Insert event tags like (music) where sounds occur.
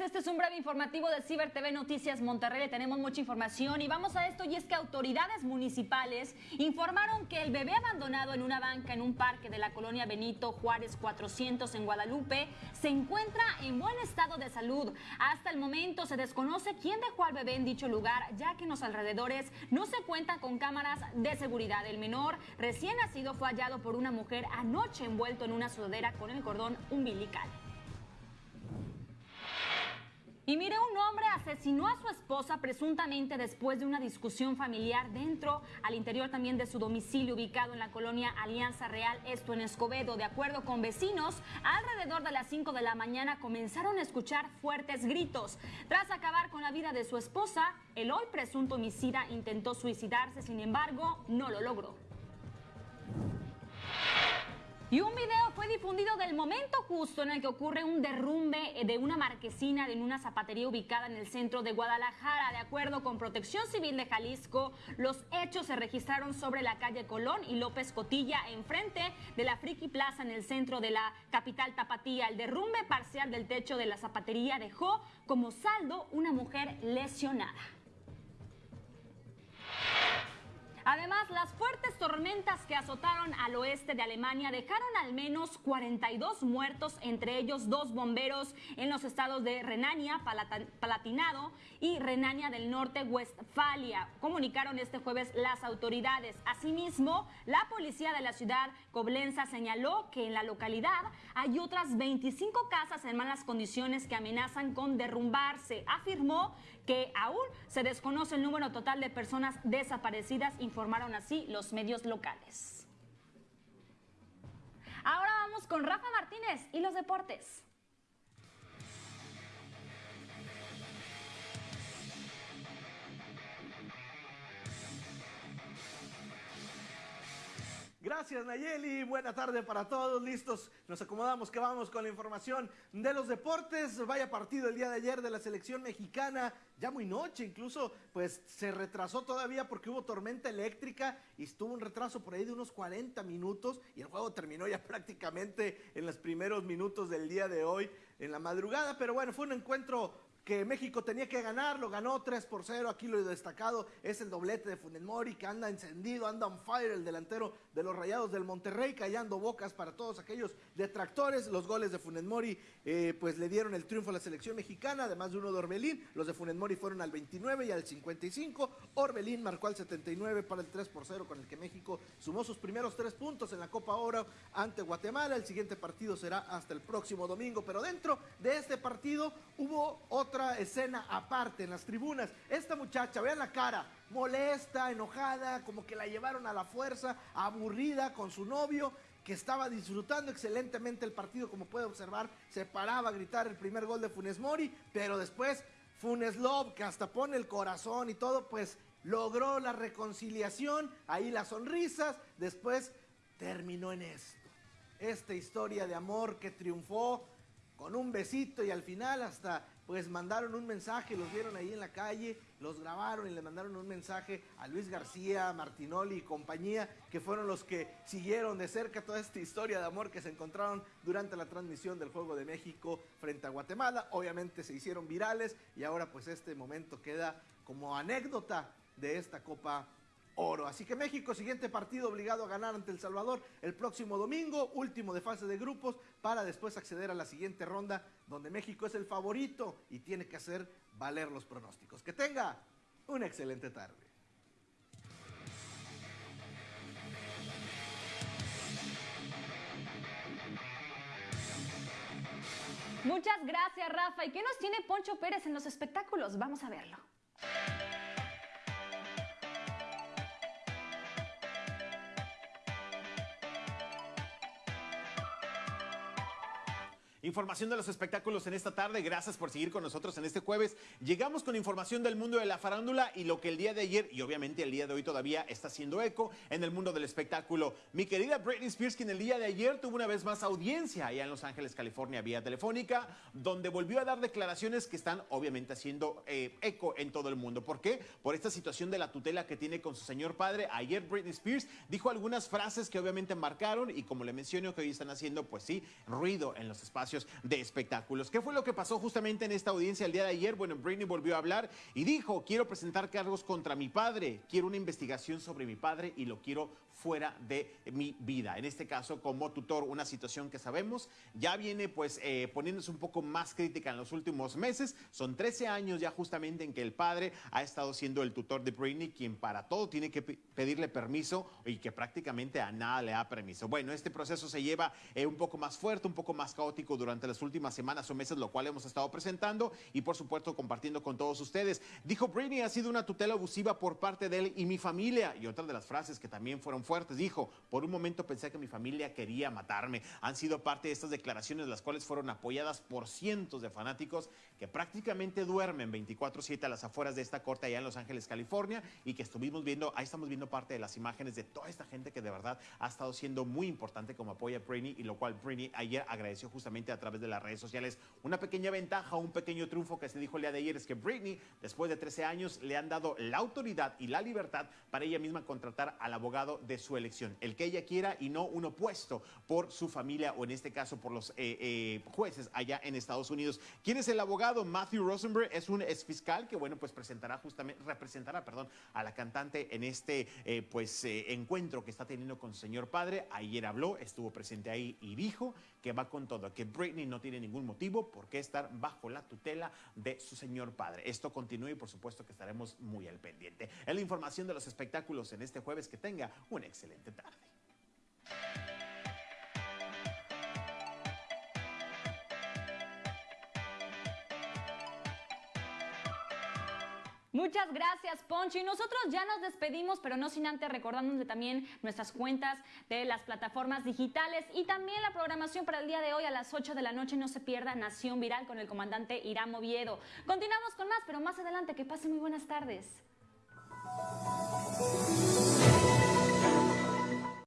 este es un breve informativo de Ciber TV Noticias Monterrey. Tenemos mucha información y vamos a esto y es que autoridades municipales informaron que el bebé abandonado en una banca en un parque de la colonia Benito Juárez 400 en Guadalupe se encuentra en buen estado de salud. Hasta el momento se desconoce quién dejó al bebé en dicho lugar, ya que en los alrededores no se cuentan con cámaras de seguridad. El menor recién nacido fue hallado por una mujer anoche envuelto en una sudadera con el cordón umbilical. Y mire, un hombre asesinó a su esposa presuntamente después de una discusión familiar dentro, al interior también de su domicilio ubicado en la colonia Alianza Real, esto en Escobedo. De acuerdo con vecinos, alrededor de las 5 de la mañana comenzaron a escuchar fuertes gritos. Tras acabar con la vida de su esposa, el hoy presunto homicida intentó suicidarse, sin embargo, no lo logró. Y un video fue difundido del momento justo en el que ocurre un derrumbe de una marquesina en una zapatería ubicada en el centro de Guadalajara. De acuerdo con Protección Civil de Jalisco, los hechos se registraron sobre la calle Colón y López Cotilla, enfrente de la Friki Plaza en el centro de la capital tapatía. El derrumbe parcial del techo de la zapatería dejó como saldo una mujer lesionada. Además, las fuertes tormentas que azotaron al oeste de Alemania dejaron al menos 42 muertos, entre ellos dos bomberos en los estados de Renania, Palatinado y Renania del Norte-Westfalia, comunicaron este jueves las autoridades. Asimismo, la policía de la ciudad Coblenza señaló que en la localidad hay otras 25 casas en malas condiciones que amenazan con derrumbarse. Afirmó que aún se desconoce el número total de personas desaparecidas, informaron así los medios locales. Ahora vamos con Rafa Martínez y los deportes. Gracias Nayeli, buena tarde para todos, listos, nos acomodamos que vamos con la información de los deportes, vaya partido el día de ayer de la selección mexicana, ya muy noche incluso, pues se retrasó todavía porque hubo tormenta eléctrica y estuvo un retraso por ahí de unos 40 minutos y el juego terminó ya (laughs) prácticamente en los primeros minutos del día de hoy en la madrugada, pero bueno, fue un encuentro que México tenía que ganar, lo ganó 3 por 0. Aquí lo destacado es el doblete de Funes Mori, que anda encendido, anda on fire, el delantero de los Rayados del Monterrey, callando bocas para todos aquellos detractores. Los goles de Funes Mori, eh, pues le dieron el triunfo a la selección mexicana, además de uno de Orbelín. Los de Funes Mori fueron al 29 y al 55. Orbelín marcó al 79 para el 3 por 0, con el que México sumó sus primeros tres puntos en la Copa Oro ante Guatemala. El siguiente partido será hasta el próximo domingo, pero dentro de este partido hubo otro otra escena aparte en las tribunas. Esta muchacha, vean la cara, molesta, enojada, como que la llevaron a la fuerza, aburrida con su novio que estaba disfrutando excelentemente el partido, como puede observar, se paraba a gritar el primer gol de Funes Mori, pero después Funes Love, que hasta pone el corazón y todo, pues logró la reconciliación, ahí las sonrisas, después terminó en esto. Esta historia de amor que triunfó con un besito y al final hasta pues mandaron un mensaje, los vieron ahí en la calle, los grabaron y le mandaron un mensaje a Luis García, Martinoli y compañía, que fueron los que siguieron de cerca toda esta historia de amor que se encontraron durante la transmisión del Juego de México frente a Guatemala. Obviamente se hicieron virales y ahora pues este momento queda como anécdota de esta Copa oro. Así que México, siguiente partido obligado a ganar ante El Salvador el próximo domingo, último de fase de grupos, para después acceder a la siguiente ronda, donde México es el favorito y tiene que hacer valer los pronósticos. Que tenga una excelente tarde. Muchas gracias, Rafa. ¿Y qué nos tiene Poncho Pérez en los espectáculos? Vamos a verlo. Información de los espectáculos en esta tarde. Gracias por seguir con nosotros en este jueves. Llegamos con información del mundo de la farándula y lo que el día de ayer y obviamente el día de hoy todavía está haciendo eco en el mundo del espectáculo. Mi querida Britney Spears, que en el día de ayer tuvo una vez más audiencia allá en Los Ángeles, California, vía telefónica, donde volvió a dar declaraciones que están obviamente haciendo eh, eco en todo el mundo. ¿Por qué? Por esta situación de la tutela que tiene con su señor padre. Ayer Britney Spears dijo algunas frases que obviamente marcaron y como le menciono que hoy están haciendo, pues sí, ruido en los espacios de espectáculos. ¿Qué fue lo que pasó justamente en esta audiencia el día de ayer? Bueno, Britney volvió a hablar y dijo, quiero presentar cargos contra mi padre, quiero una investigación sobre mi padre y lo quiero fuera de mi vida. En este caso, como tutor, una situación que sabemos ya viene pues eh, poniéndose un poco más crítica en los últimos meses. Son 13 años ya justamente en que el padre ha estado siendo el tutor de Britney, quien para todo tiene que pedirle permiso y que prácticamente a nada le da permiso. Bueno, este proceso se lleva eh, un poco más fuerte, un poco más caótico durante las últimas semanas o meses, lo cual hemos estado presentando y por supuesto compartiendo con todos ustedes. Dijo Britney ha sido una tutela abusiva por parte de él y mi familia. Y otra de las frases que también fueron fuertes Dijo, por un momento pensé que mi familia quería matarme. Han sido parte de estas declaraciones, las cuales fueron apoyadas por cientos de fanáticos que prácticamente duermen 24-7 a las afueras de esta corte allá en Los Ángeles, California, y que estuvimos viendo, ahí estamos viendo parte de las imágenes de toda esta gente que de verdad ha estado siendo muy importante como apoya a Britney, y lo cual Britney ayer agradeció justamente a través de las redes sociales. Una pequeña ventaja, un pequeño triunfo que se dijo el día de ayer es que Britney, después de 13 años, le han dado la autoridad y la libertad para ella misma contratar al abogado de su elección, el que ella quiera y no un opuesto por su familia o en este caso por los eh, eh, jueces allá en Estados Unidos. ¿Quién es el abogado? Matthew Rosenberg es un ex fiscal que bueno pues presentará justamente representará perdón a la cantante en este eh, pues encuentro que está teniendo con su señor padre. Ayer habló, estuvo presente ahí y dijo que va con todo, que Britney no tiene ningún motivo por qué estar bajo la tutela de su señor padre. Esto continúa y por supuesto que estaremos muy al pendiente. Es la información de los espectáculos en este jueves. Que tenga un excelente tarde. Muchas gracias, Poncho. Y nosotros ya nos despedimos, pero no sin antes recordándonos también nuestras cuentas de las plataformas digitales y también la programación para el día de hoy a las 8 de la noche. No se pierda Nación Viral con el comandante Irán Oviedo. Continuamos con más, pero más adelante. Que pasen muy buenas tardes.